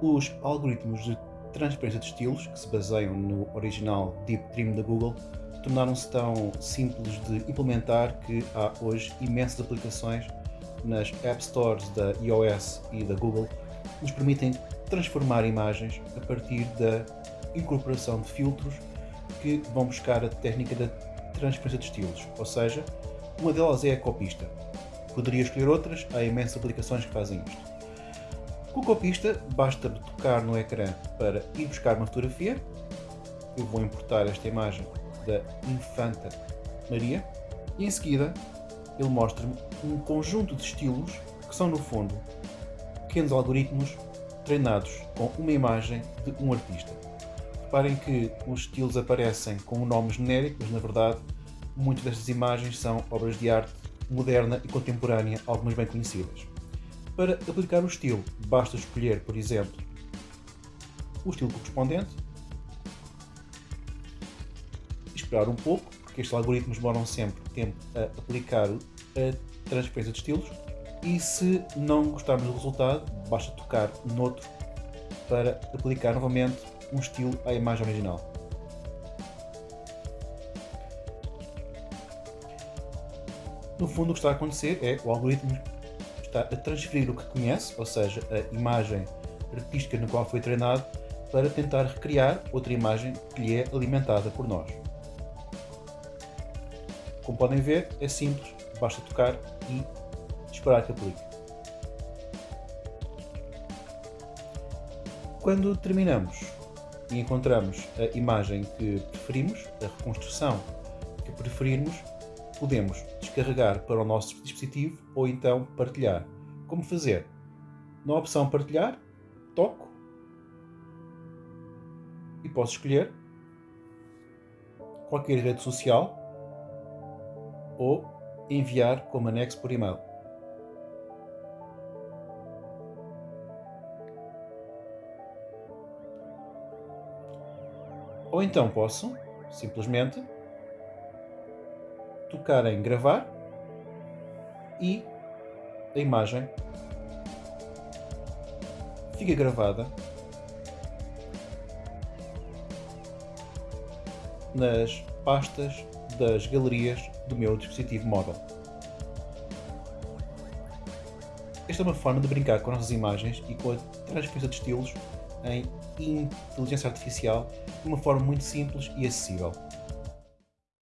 Os algoritmos de transferência de estilos, que se baseiam no original Deep Dream da Google, tornaram-se tão simples de implementar que há hoje imensas aplicações nas App Stores da iOS e da Google que nos permitem transformar imagens a partir da incorporação de filtros que vão buscar a técnica da transferência de estilos, ou seja, uma delas é a copista. Poderia escolher outras, há imensas aplicações que fazem isto. Com a copista, basta tocar no ecrã para ir buscar uma fotografia. Eu vou importar esta imagem da Infanta Maria e em seguida ele mostra-me um conjunto de estilos que são, no fundo, pequenos algoritmos treinados com uma imagem de um artista. Reparem que os estilos aparecem com um nome genérico, mas na verdade muitas destas imagens são obras de arte moderna e contemporânea, algumas bem conhecidas. Para aplicar o estilo, basta escolher, por exemplo, o estilo correspondente esperar um pouco, porque estes algoritmos demoram sempre tempo a aplicar a transferência de estilos e se não gostarmos do resultado, basta tocar noutro para aplicar novamente um estilo à imagem original. No fundo, o que está a acontecer é o algoritmo está a transferir o que conhece, ou seja, a imagem artística na qual foi treinado, para tentar recriar outra imagem que lhe é alimentada por nós. Como podem ver, é simples, basta tocar e esperar que aplique. Quando terminamos e encontramos a imagem que preferimos, a reconstrução que preferirmos, podemos descarregar para o nosso dispositivo ou então partilhar. Como fazer? Na opção partilhar, toco e posso escolher qualquer rede social ou enviar como anexo por e-mail. Ou então posso simplesmente tocar em gravar e a imagem fica gravada nas pastas das galerias do meu dispositivo móvel. Esta é uma forma de brincar com as nossas imagens e com a transferência de estilos em inteligência artificial de uma forma muito simples e acessível.